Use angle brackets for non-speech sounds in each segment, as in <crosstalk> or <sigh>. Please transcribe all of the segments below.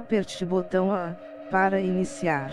Aperte o botão A para iniciar.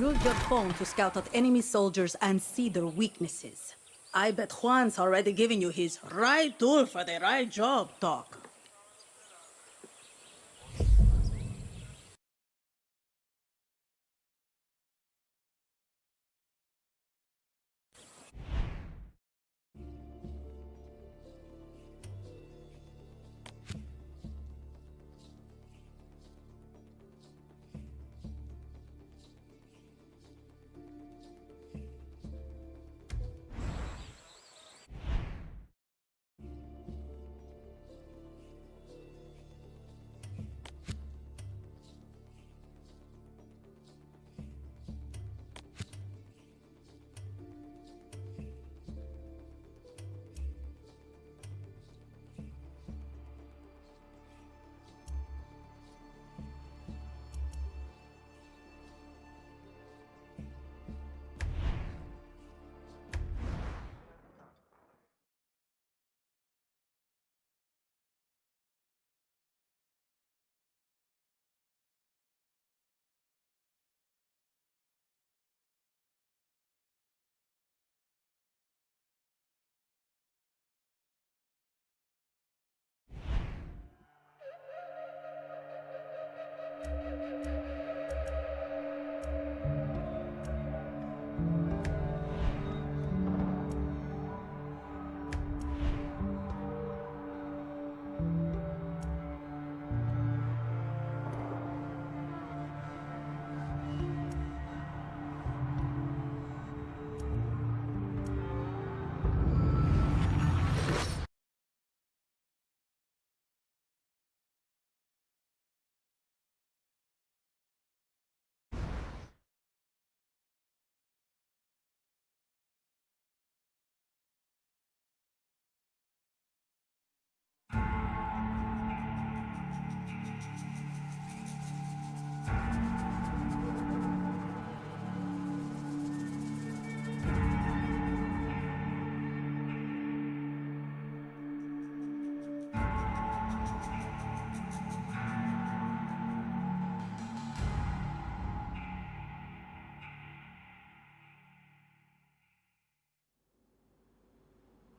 Use your phone to scout out enemy soldiers and see their weaknesses. I bet Juan's already giving you his right tool for the right job talk.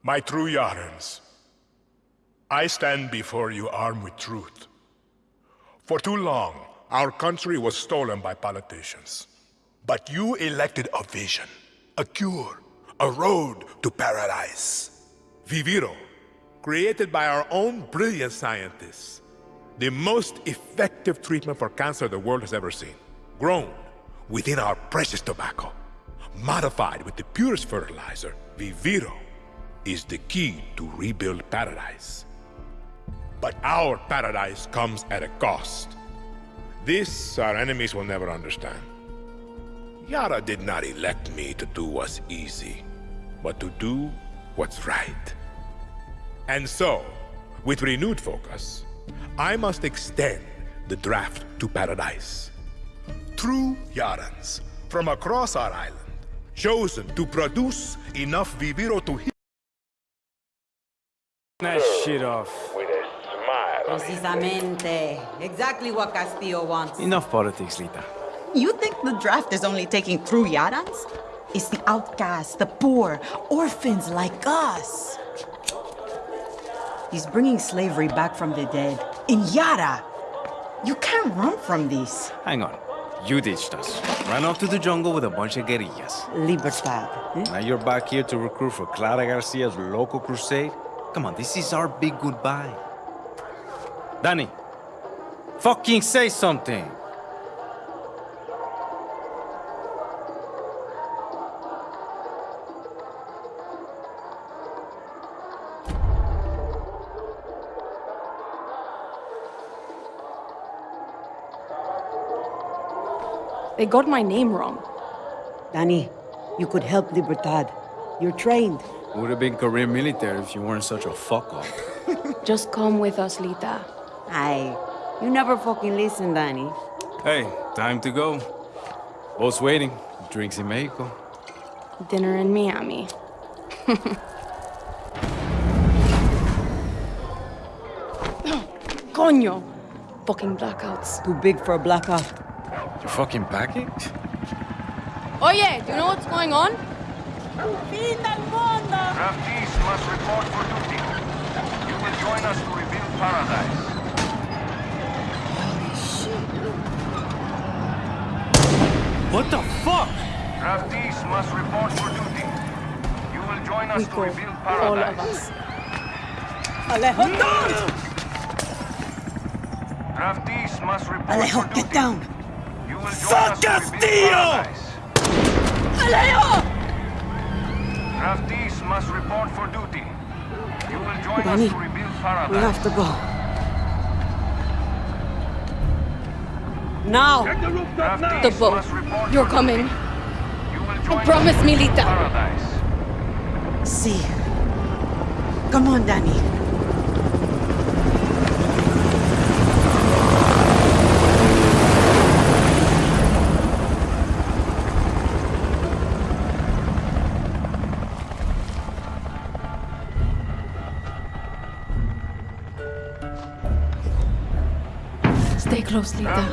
My true Yarans, I stand before you armed with truth. For too long, our country was stolen by politicians. But you elected a vision, a cure, a road to paradise. Viviro, created by our own brilliant scientists. The most effective treatment for cancer the world has ever seen. Grown within our precious tobacco. Modified with the purest fertilizer, Viviro is the key to rebuild paradise. But our paradise comes at a cost. This our enemies will never understand. Yara did not elect me to do what's easy, but to do what's right. And so, with renewed focus, I must extend the draft to paradise. True Yarans from across our island chosen to produce enough Viviro to heal. That shit off. with a smile. Precisamente. Exactly what Castillo wants. Enough politics, Lita. You think the draft is only taking through Yarans? It's the outcasts, the poor, orphans like us. He's bringing slavery back from the dead. In Yara! You can't run from this. Hang on. You ditched us. Ran off to the jungle with a bunch of guerrillas. Libertad. eh? Now you're back here to recruit for Clara Garcia's local crusade? Come on, this is our big goodbye. Danny, fucking say something. They got my name wrong. Danny, you could help Libertad. You're trained. Would have been career military if you weren't such a fuck up. <laughs> Just come with us, Lita. Aye, you never fucking listen, Danny. Hey, time to go. Boss waiting. Drinks in Mexico. Dinner in Miami. <laughs> Coño! Fucking blackouts. Too big for a blackout. You fucking packing? Oye, do you know what's going on? Draftees must report for duty. You will join us to rebuild paradise. Holy shit. What the fuck? Draftees must report for duty. You will join us We to go. rebuild All of paradise. us. Alejo, don't! Draftees must report Alejo, for get down! You will join us to rebuild paradise. Alejo! Draftees must report for duty. You will join Danny, us to rebuild We have to go. Now! Draftees The boat. You're coming. duty. You will promise to me, rebuild Lita. Paradise. See. Come on, Danny. Close, Lita.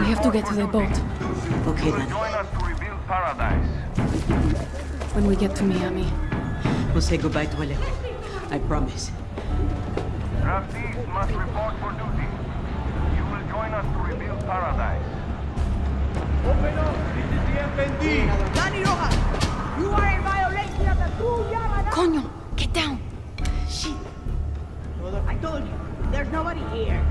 We have to get to the boat. Okay, You will Danny. join us to rebuild paradise. When we get to Miami. We'll say goodbye to Alejo. I promise. Draftees must report for duty. You will join us to rebuild paradise. Open up! This is the FND! Danny Rojas! You are in violation of the true Yara! Coño! Get down! Shit! I told you, there's nobody here.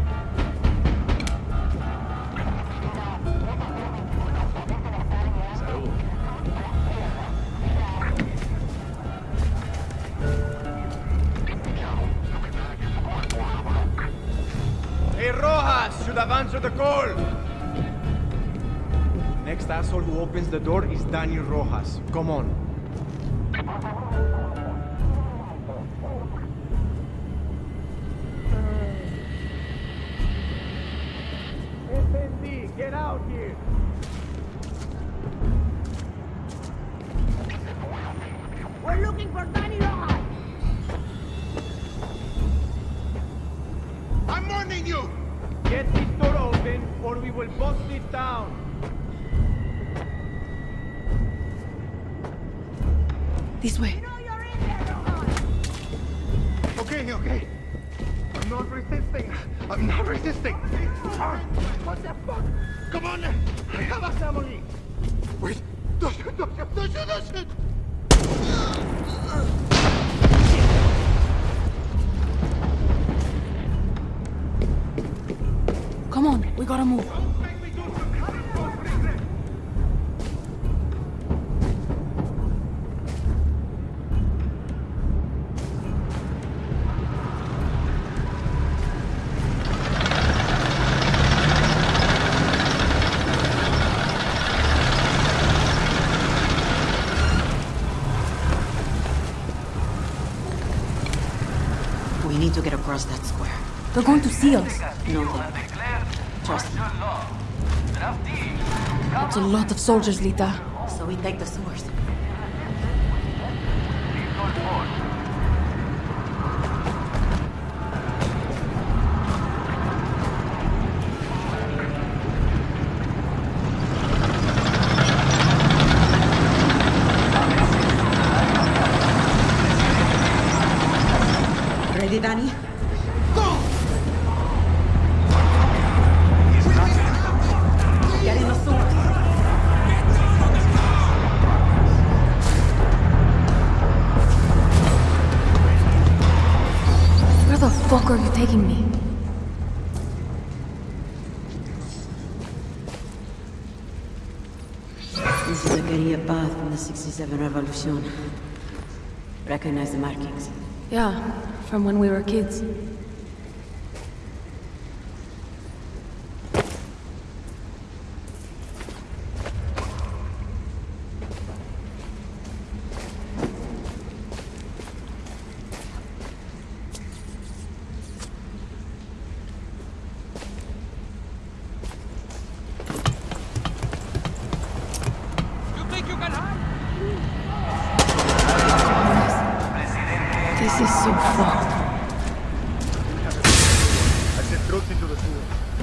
Rojas should have answered the call. Next asshole who opens the door is Daniel Rojas. Come on. FND, get out here. We're looking for Danny Rojas! I'm warning you! Get this door open or we will bust it down. This way. Okay, okay. I'm not resisting. I'm not resisting. What the fuck? Come on. I have a family. Wait. Don't shoot, don't shoot, don't shoot, don't shoot. We gotta move. We need to get across that square. They're going to see us. No, they It's a lot of soldiers, Lita. So we take the sewers. Fuck are you taking me? This is a guerrilla path from the 67 Revolution. Recognize the markings. Yeah, from when we were kids. This is so fucked. I sent trucks into the sewer. Shit.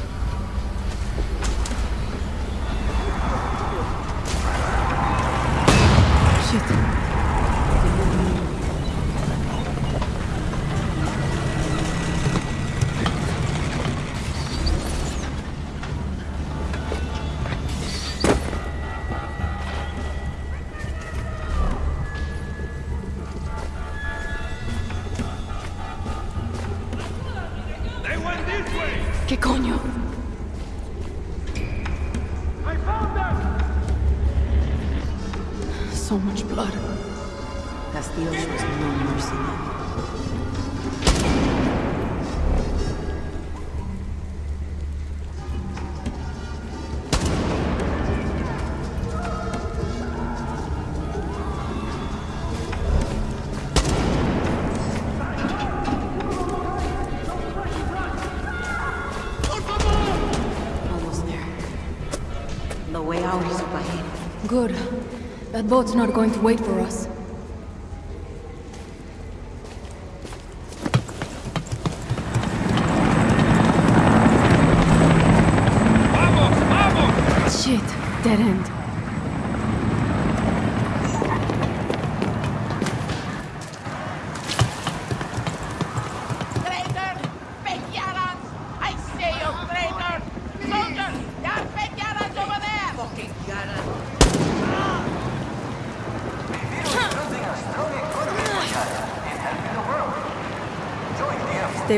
Good. That boat's not going to wait for us. Shit. Dead end. Traitor! Fake Yarans! I say you traitor! Soldiers! There are fake Yarans over there! Fucking Yarans! Stay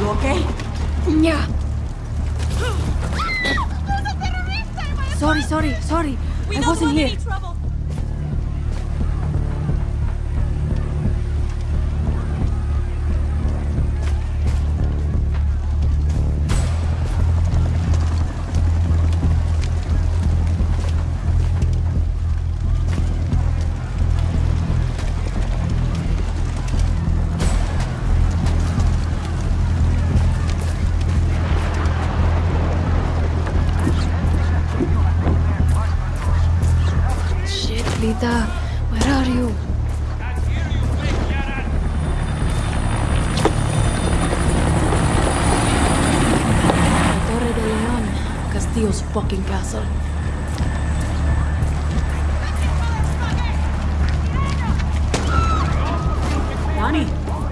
you okay? Yeah. <gasps> Sorry, sorry, sorry. I wasn't here.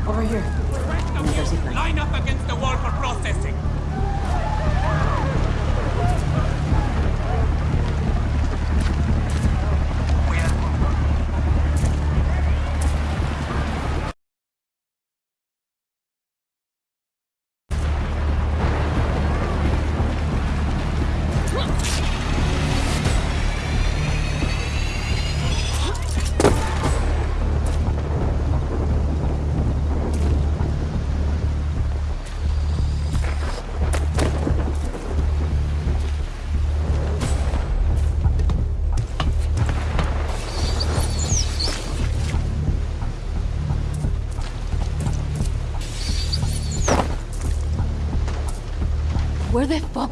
Over here. Line up against the wall for processing!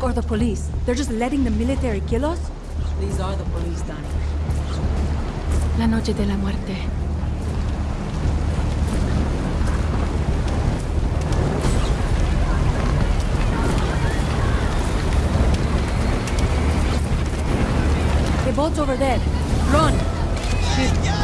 Are the police? They're just letting the military kill us? These are the police, Danny. La noche de la muerte. The boat's over there. Run! Keep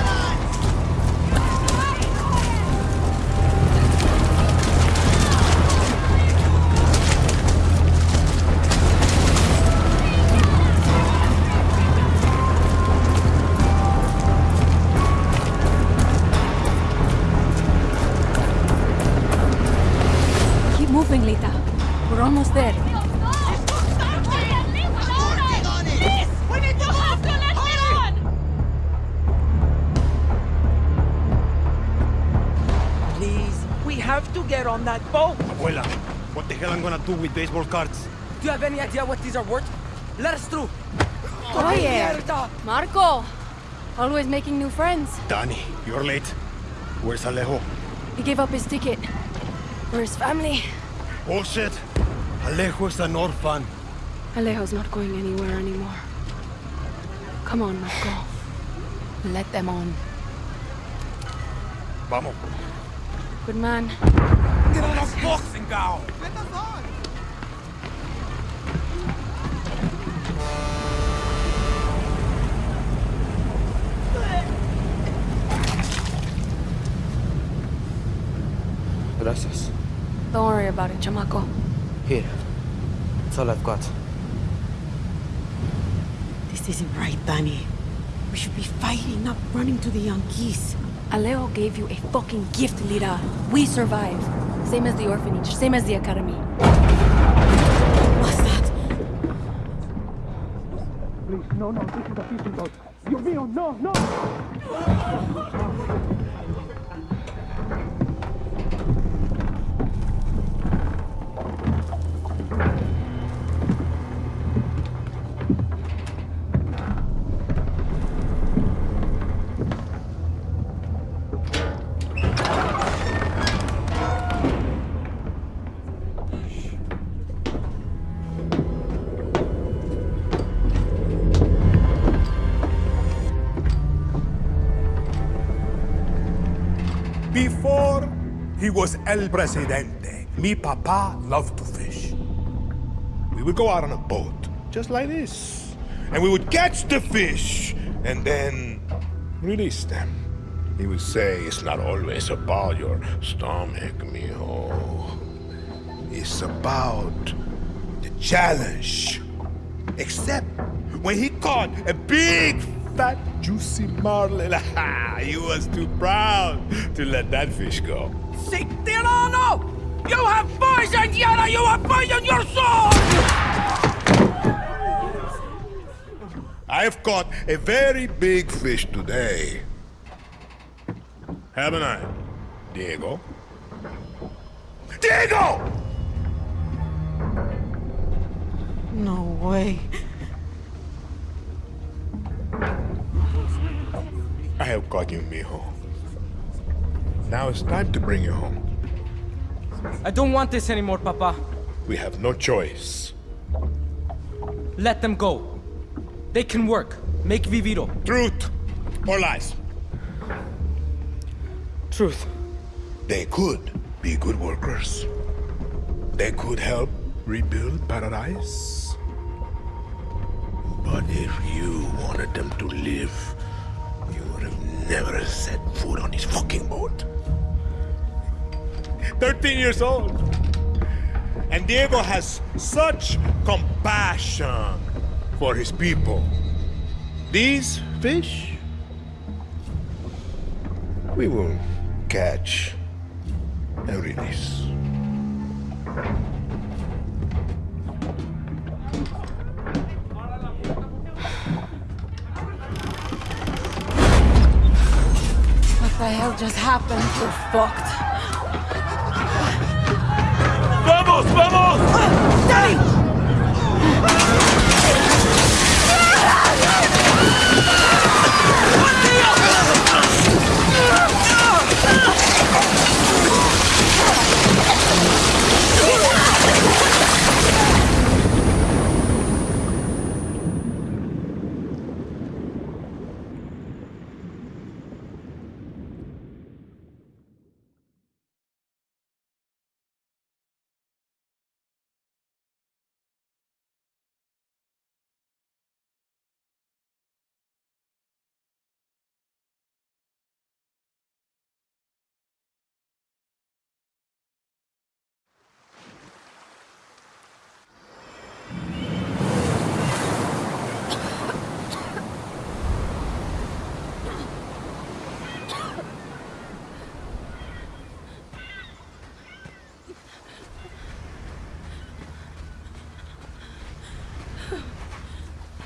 have to get on that boat. Abuela, what the hell I'm gonna do with baseball cards? Do you have any idea what these are worth? Let us through. Oh, yeah. Marco! Always making new friends. Danny, you're late. Where's Alejo? He gave up his ticket. Where's family? Oh, Bullshit. Alejo is an orphan. Alejo's not going anywhere anymore. Come on, Marco. Let them on. Vamos. Good man. Get on a boxing gown. Gracias. Don't worry about it, chamaco. Here. That's all I've got. This isn't right, Danny. We should be fighting, not running to the Yankees. Alejo gave you a fucking gift, Lita. We survive. Same as the orphanage, same as the academy. What's that? Please, no, no, this is a fishing boat. Dios mío, no, no! Before he was El Presidente, mi papa loved to fish. We would go out on a boat, just like this, and we would catch the fish and then release them. He would say, It's not always about your stomach, mijo. It's about the challenge. Except when he caught a big, fat, juicy marlin, <laughs> he was too proud to let that fish go. Si tirano! You have poisoned Yara! You have poisoned your soul! I've caught a very big fish today. Haven't I, Diego? Diego! No way. Have caught you, mijo. Now it's time to bring you home. I don't want this anymore, Papa. We have no choice. Let them go. They can work. Make Viviro. Truth or lies? Truth. They could be good workers. They could help rebuild paradise. But if you wanted them to live, never set foot on his fucking boat. 13 years old. And Diego has such compassion for his people. These fish, we will catch and release. The hell just happened? We're fucked. ¡Vamos, vamos! Uh, ¡Danny!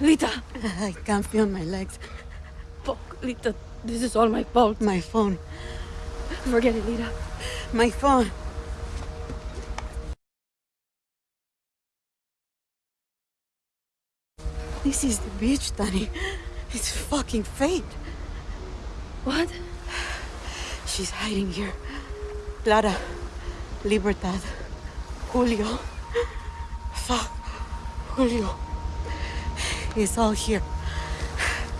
Lita! I can't feel my legs. Fuck, Lita. This is all my fault. My phone. Forget it, Lita. My phone. This is the beach, Danny. It's fucking fate. What? She's hiding here. Clara, Libertad, Julio. Fuck, Julio. It's all here.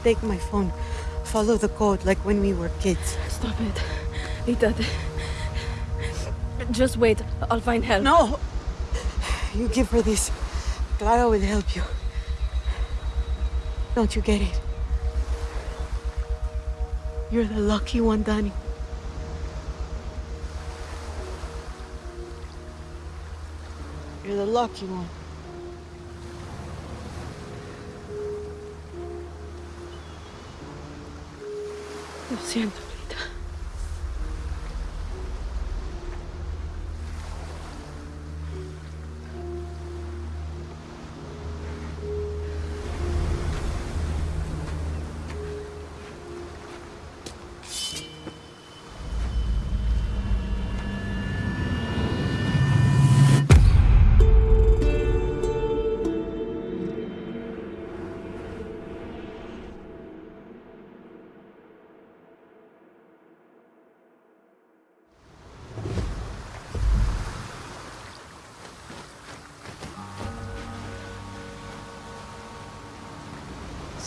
Take my phone. Follow the code like when we were kids. Stop it. Lita. Just wait. I'll find help. No! You give her this. Clara will help you. Don't you get it? You're the lucky one, Danny. You're the lucky one. Lo siento,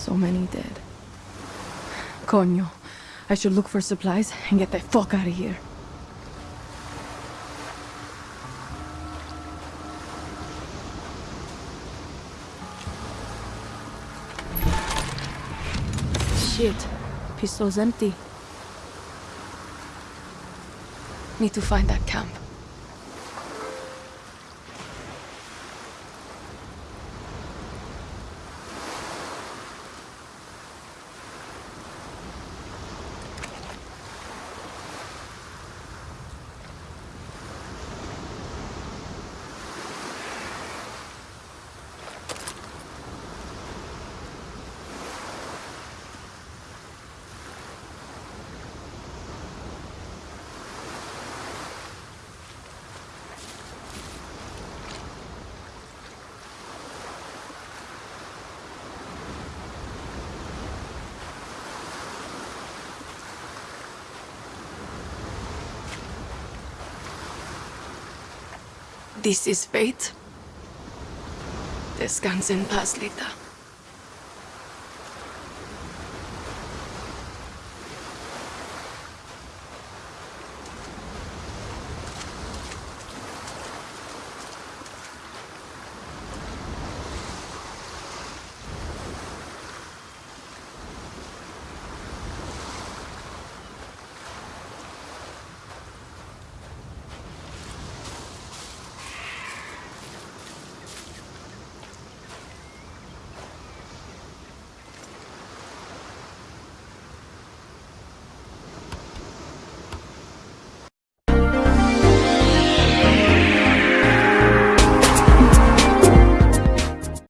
So many dead. Coño. I should look for supplies and get the fuck out of here. Shit. Pistol's empty. Need to find that camp. This is fate. Descansa en paz, Lita.